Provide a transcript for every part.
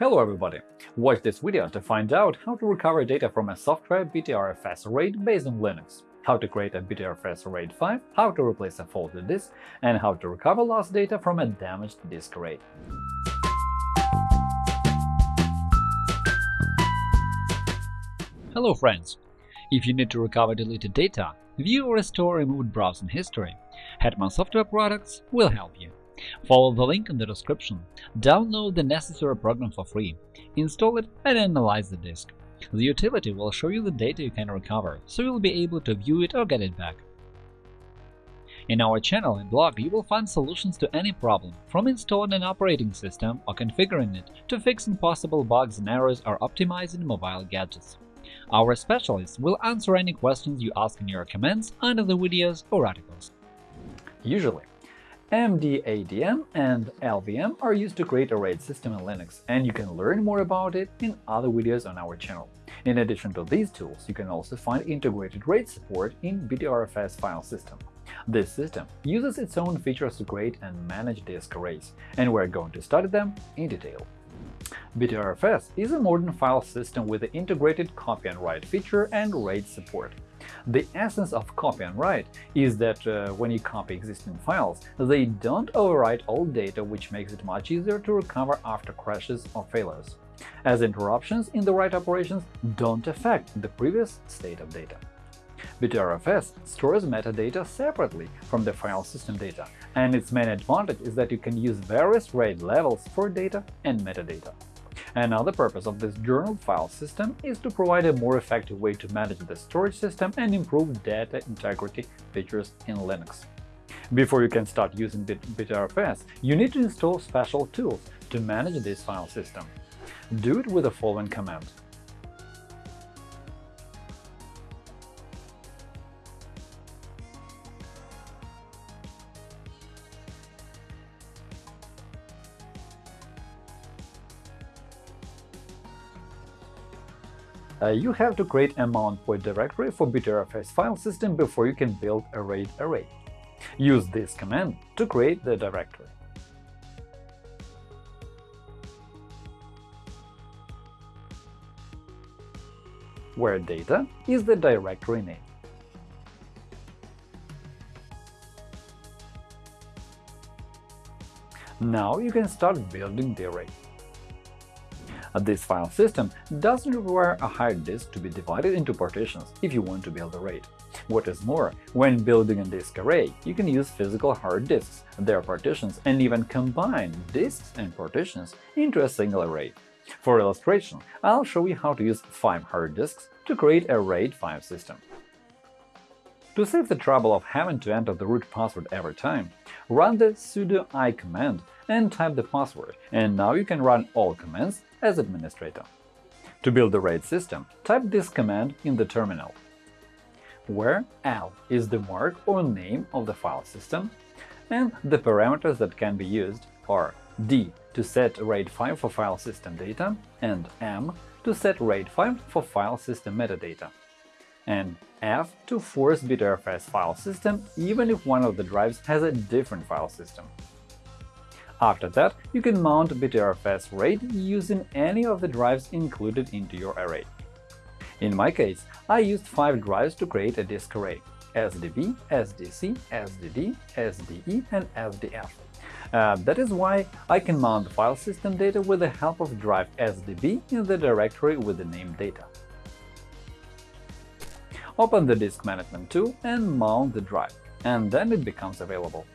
Hello everybody! Watch this video to find out how to recover data from a software BTRFS RAID based on Linux, how to create a BTRFS RAID 5, how to replace a faulty disk, and how to recover lost data from a damaged disk array. Hello friends! If you need to recover deleted data, view or restore removed browsing history, Hetman Software Products will help you. Follow the link in the description, download the necessary program for free, install it and analyze the disk. The utility will show you the data you can recover, so you'll be able to view it or get it back. In our channel and blog you will find solutions to any problem, from installing an operating system or configuring it to fixing possible bugs and errors or optimizing mobile gadgets. Our specialists will answer any questions you ask in your comments under the videos or articles. Usually, MDADM and LVM are used to create a RAID system in Linux, and you can learn more about it in other videos on our channel. In addition to these tools, you can also find integrated RAID support in BTRFS file system. This system uses its own features to create and manage disk arrays, and we're going to study them in detail. BTRFS is a modern file system with the integrated copy on write feature and RAID support. The essence of copy on write is that uh, when you copy existing files, they don't overwrite old data, which makes it much easier to recover after crashes or failures, as interruptions in the write operations don't affect the previous state of data. BTRFS stores metadata separately from the file system data, and its main advantage is that you can use various RAID levels for data and metadata. Another purpose of this journal file system is to provide a more effective way to manage the storage system and improve data integrity features in Linux. Before you can start using BTRFS, you need to install special tools to manage this file system. Do it with the following command Uh, you have to create a mount point directory for BTRFS file system before you can build a RAID array. Use this command to create the directory. where data is the directory name. Now you can start building the array. Uh, this file system doesn't require a hard disk to be divided into partitions if you want to build a RAID. What is more, when building a disk array, you can use physical hard disks, their partitions, and even combine disks and partitions into a single array. For illustration, I'll show you how to use 5 hard disks to create a RAID 5 system. To save the trouble of having to enter the root password every time, run the sudo i command and type the password, and now you can run all commands as administrator. To build the RAID system, type this command in the terminal, where L is the mark or name of the file system, and the parameters that can be used are D to set RAID 5 for file system data and M to set RAID 5 for file system metadata, and F to force BTRFS file system even if one of the drives has a different file system. After that, you can mount BTRFS RAID using any of the drives included into your array. In my case, I used five drives to create a disk array – SDB, SDC, SDD, SDE, and SDF. Uh, that is why I can mount file system data with the help of drive SDB in the directory with the name data. Open the Disk Management tool and mount the drive, and then it becomes available.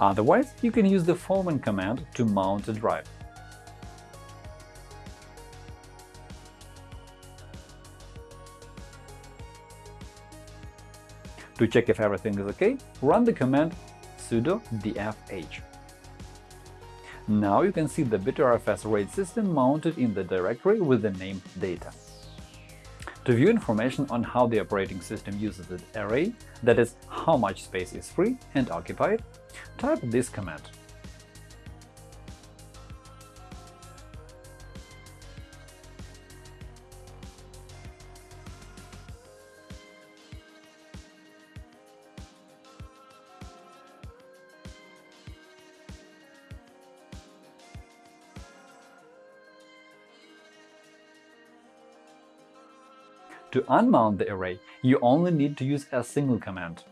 Otherwise, you can use the following command to mount a drive. To check if everything is OK, run the command sudo dfh. Now you can see the BTRFS RAID system mounted in the directory with the name data. To view information on how the operating system uses the array, that is, how much space is free and occupied, type this command To unmount the array, you only need to use a single command.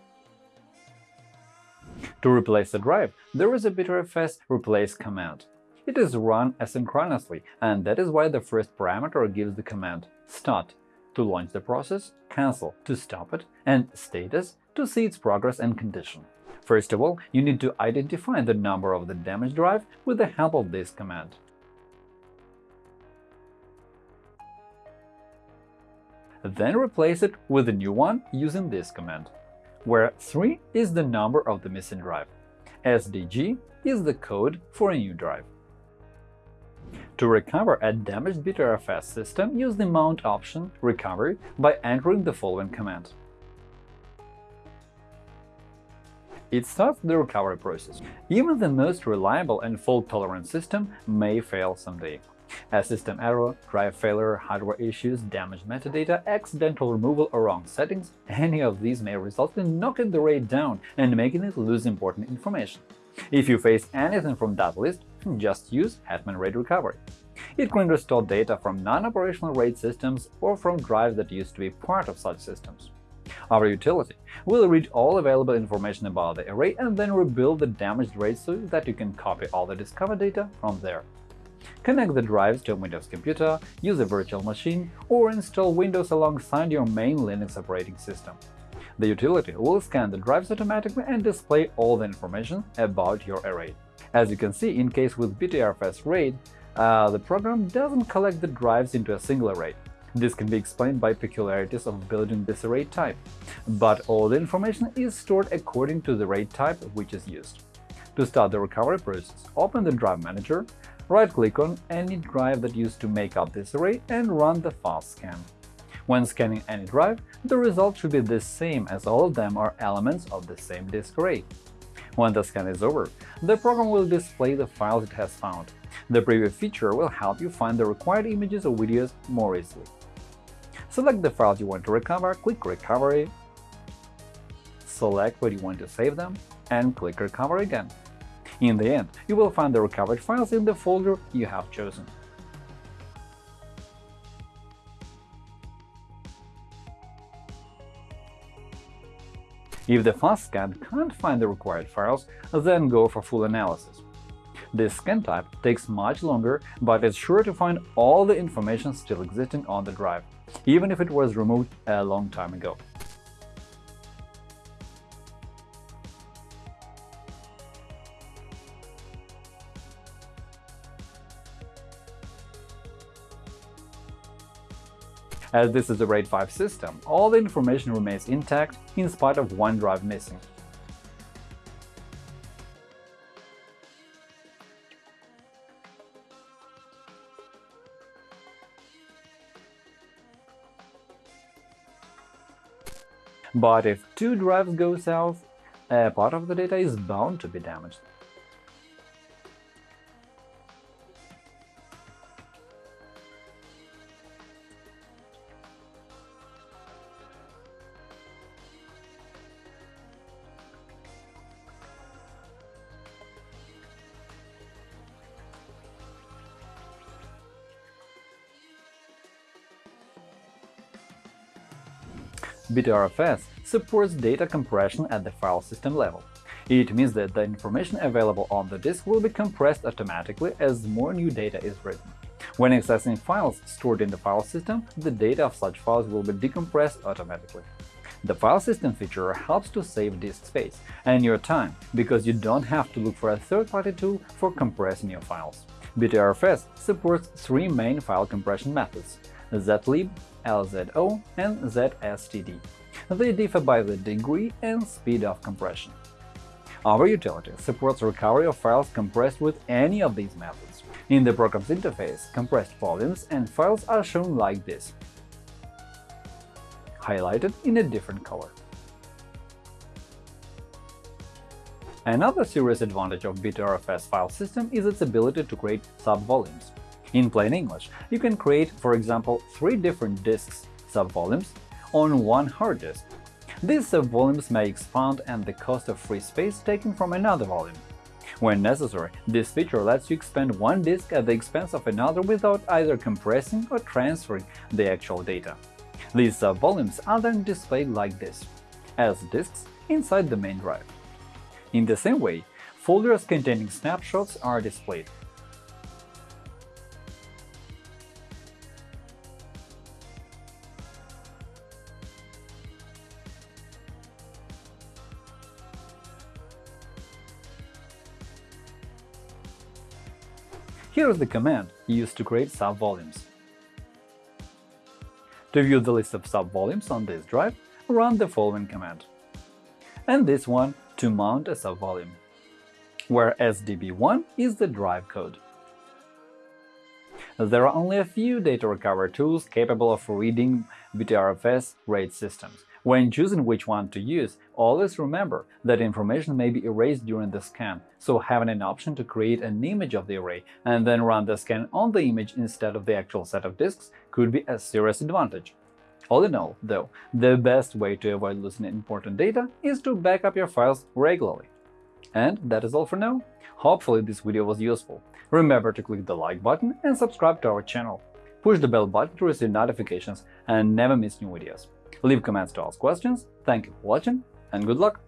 To replace the drive, there is a Btrfs replace command. It is run asynchronously, and that is why the first parameter gives the command start to launch the process, cancel to stop it, and status to see its progress and condition. First of all, you need to identify the number of the damaged drive with the help of this command. Then replace it with a new one using this command, where 3 is the number of the missing drive. SDG is the code for a new drive. To recover a damaged Btrfs system, use the mount option recovery by entering the following command. It starts the recovery process. Even the most reliable and fault-tolerant system may fail someday. A system error, drive failure, hardware issues, damaged metadata, accidental removal or wrong settings – any of these may result in knocking the RAID down and making it lose important information. If you face anything from that list, just use Hetman RAID Recovery. It can restore data from non-operational RAID systems or from drives that used to be part of such systems. Our utility will read all available information about the array and then rebuild the damaged RAID so that you can copy all the discovered data from there. Connect the drives to a Windows computer, use a virtual machine, or install Windows alongside your main Linux operating system. The utility will scan the drives automatically and display all the information about your array. As you can see, in case with Btrfs RAID, uh, the program doesn't collect the drives into a single array. This can be explained by peculiarities of building this array type, but all the information is stored according to the RAID type which is used. To start the recovery process, open the Drive Manager, Right-click on any drive that used to make up this array and run the fast scan. When scanning any drive, the result should be the same as all of them are elements of the same disk array. When the scan is over, the program will display the files it has found. The preview feature will help you find the required images or videos more easily. Select the files you want to recover, click Recovery, select where you want to save them, and click Recover again. In the end, you will find the recovered files in the folder you have chosen. If the fast scan can't find the required files, then go for full analysis. This scan type takes much longer, but is sure to find all the information still existing on the drive, even if it was removed a long time ago. As this is a RAID 5 system, all the information remains intact in spite of one drive missing. But if two drives go south, a part of the data is bound to be damaged. Btrfs supports data compression at the file system level. It means that the information available on the disk will be compressed automatically as more new data is written. When accessing files stored in the file system, the data of such files will be decompressed automatically. The file system feature helps to save disk space and your time, because you don't have to look for a third-party tool for compressing your files. Btrfs supports three main file compression methods – zlib, LZO, and ZSTD. They differ by the degree and speed of compression. Our utility supports recovery of files compressed with any of these methods. In the program's interface, compressed volumes and files are shown like this. highlighted in a different color. Another serious advantage of Btrfs file system is its ability to create subvolumes. In plain English, you can create, for example, three different disks subvolumes on one hard disk. These subvolumes may expand and the cost of free space taken from another volume. When necessary, this feature lets you expand one disk at the expense of another without either compressing or transferring the actual data. These subvolumes are then displayed like this, as disks inside the main drive. In the same way, folders containing snapshots are displayed. Here is the command used to create subvolumes. To view the list of subvolumes on this drive, run the following command. And this one to mount a subvolume, where SDB1 is the drive code. There are only a few data recovery tools capable of reading Btrfs RAID systems, when choosing which one to use, always remember that information may be erased during the scan, so having an option to create an image of the array and then run the scan on the image instead of the actual set of disks could be a serious advantage. All in all, though, the best way to avoid losing important data is to back up your files regularly. And that is all for now. Hopefully this video was useful. Remember to click the like button and subscribe to our channel. Push the bell button to receive notifications and never miss new videos. Leave comments to ask questions. Thank you for watching and good luck!